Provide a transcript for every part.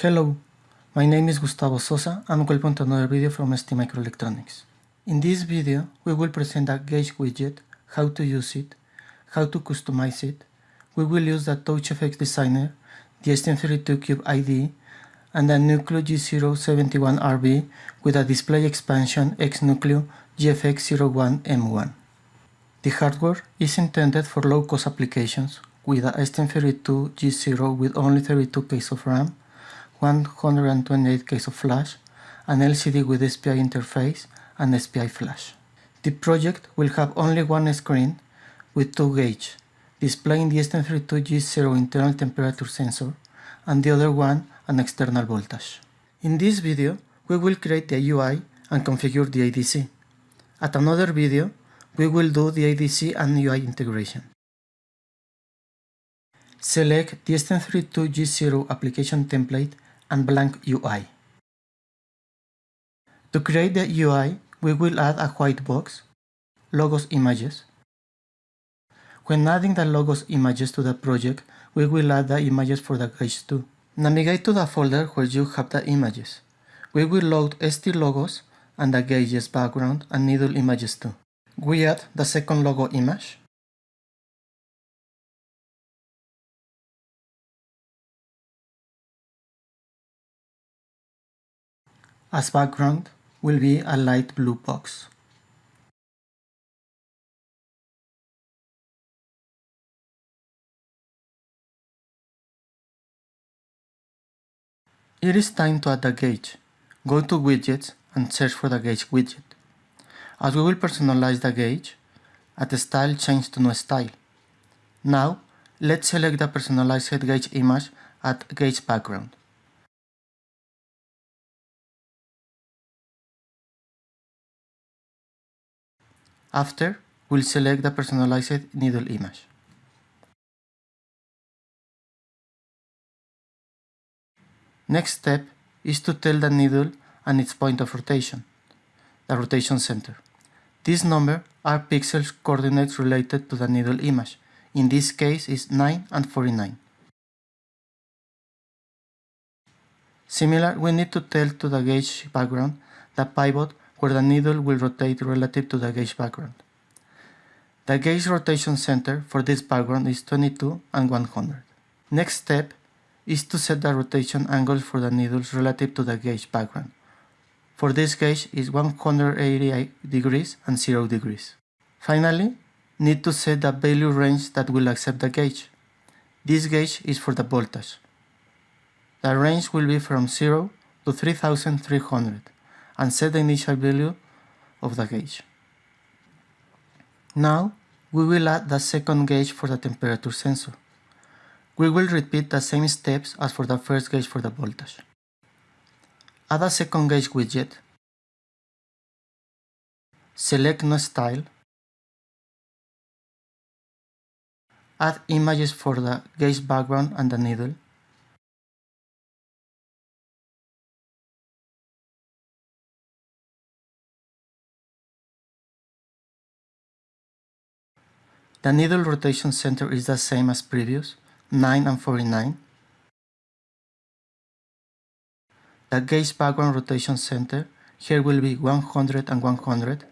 Hello, my name is Gustavo Sosa and welcome to another video from ST Microelectronics. In this video, we will present a gauge widget, how to use it, how to customize it. We will use the TouchGFX Designer, the STM32Cube IDE, and the Nucleo G071RB with a display expansion X-Nucleo GFX01M1. The hardware is intended for low-cost applications with a STM32 G0 with only 32K of RAM 128 K of flash, an LCD with SPI interface, and SPI flash. The project will have only one screen with two gauges, displaying the STM32G0 internal temperature sensor and the other one an external voltage. In this video, we will create the UI and configure the ADC. At another video, we will do the ADC and UI integration. Select the STM32G0 application template and blank UI. To create the UI, we will add a white box, logos images. When adding the logos images to the project, we will add the images for the gauge too. Navigate to the folder where you have the images. We will load ST logos and the gauges background and needle images too. We add the second logo image. As background will be a light blue box. It is time to add the gauge. Go to widgets and search for the gauge widget. As we will personalize the gauge, at the style change to no style. Now, let's select the personalized gauge image at gauge background. After, we'll select the personalized needle image. Next step is to tell the needle and its point of rotation, the rotation center. This number are pixels coordinates related to the needle image. In this case is 9 and 49. Similar, we need to tell to the gauge background the pivot where the needle will rotate relative to the gauge background. The gauge rotation center for this background is 22 and 100. Next step is to set the rotation angles for the needles relative to the gauge background. For this gauge is 180 degrees and 0 degrees. Finally, need to set the value range that will accept the gauge. This gauge is for the voltage. The range will be from 0 to 3300 and set the initial value of the gauge. Now, we will add the second gauge for the temperature sensor. We will repeat the same steps as for the first gauge for the voltage. Add a second gauge widget. Select No Style. Add images for the gauge background and the needle. The needle rotation center is the same as previous, 9 and 49. The gauge background rotation center here will be 100 and 100.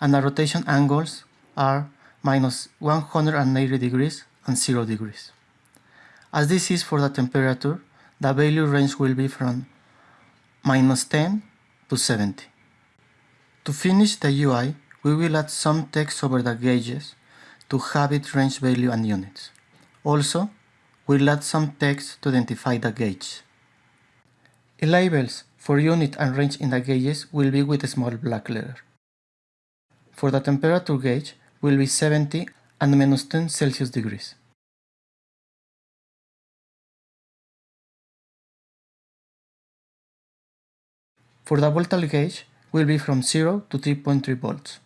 And the rotation angles are minus 180 degrees and 0 degrees. As this is for the temperature, the value range will be from minus 10 to 70. To finish the UI, we will add some text over the gauges to have its range value and units. Also, we'll add some text to identify the gauge. The labels for unit and range in the gauges will be with a small black letter. For the temperature gauge will be 70 and minus 10 Celsius degrees. For the voltage gauge will be from 0 to 3.3 volts.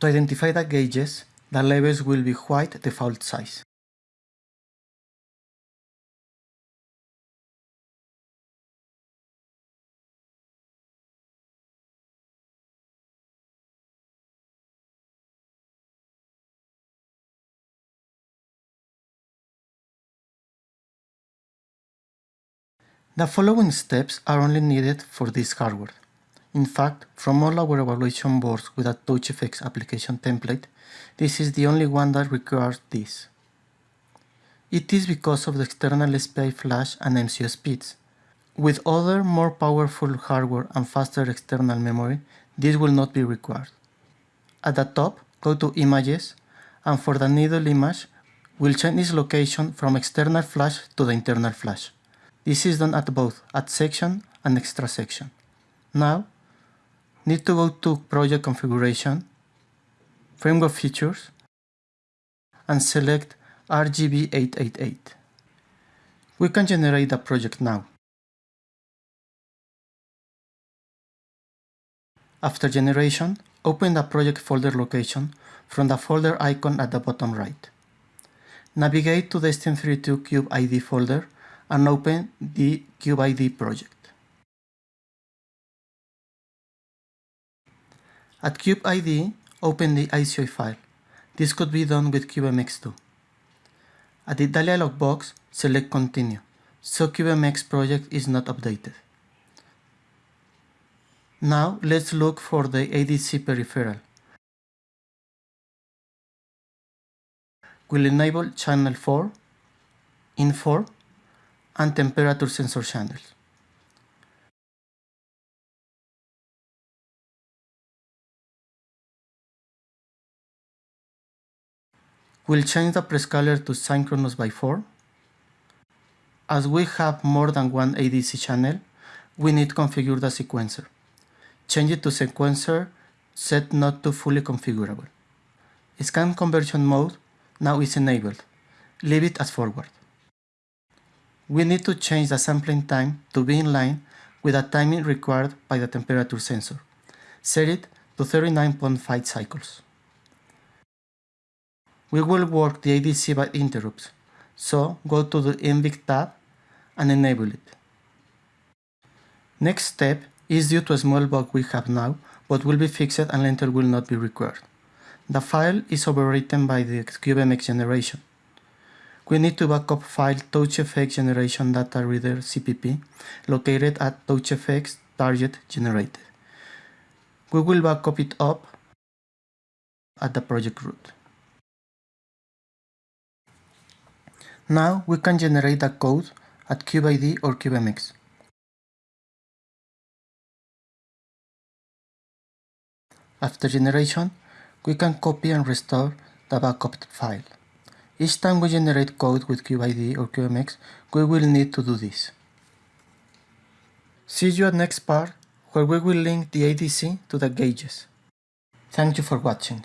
To identify the gauges, the labels will be white default size. The following steps are only needed for this hardware. In fact, from all our evaluation boards with a TouchGFX application template, this is the only one that requires this. It is because of the external SPI flash and MCU speeds. With other more powerful hardware and faster external memory, this will not be required. At the top, go to Images, and for the needle image, we'll change its location from external flash to the internal flash. This is done at both Add section and Extra section. Now, need to go to Project Configuration, Framework Features, and select RGB888. We can generate the project now. After generation, open the project folder location from the folder icon at the bottom right. Navigate to the STM32 CubeIDE folder and open the CubeIDE project. At CubeIDE, open the IOC file. This could be done with CubeMX2. At the dialog box, select Continue, so CubeMX project is not updated. Now let's look for the ADC peripheral. We'll enable channel 4, in 4, and temperature sensor channels. We'll change the prescaler to synchronous by 4. As we have more than one ADC channel, we need to configure the sequencer. Change it to sequencer set not to fully configurable. Scan conversion mode now is enabled. Leave it as forward we need to change the sampling time to be in line with the timing required by the temperature sensor. Set it to 39.5 cycles. We will work the ADC by interrupts, so go to the NVIC tab and enable it. Next step is due to a small bug we have now, but will be fixed and later will not be required. The file is overwritten by the CubeMX generation we need to backup file TouchGFX generation data reader CPP located at TouchGFX target generated. We will backup it up at the project root. Now we can generate the code at CubeIDE or CubeMX. After generation, we can copy and restore the backup file. Each time we generate code with CubeIDE or CubeMX, we will need to do this. See you at next part, where we will link the ADC to the gauges. Thank you for watching.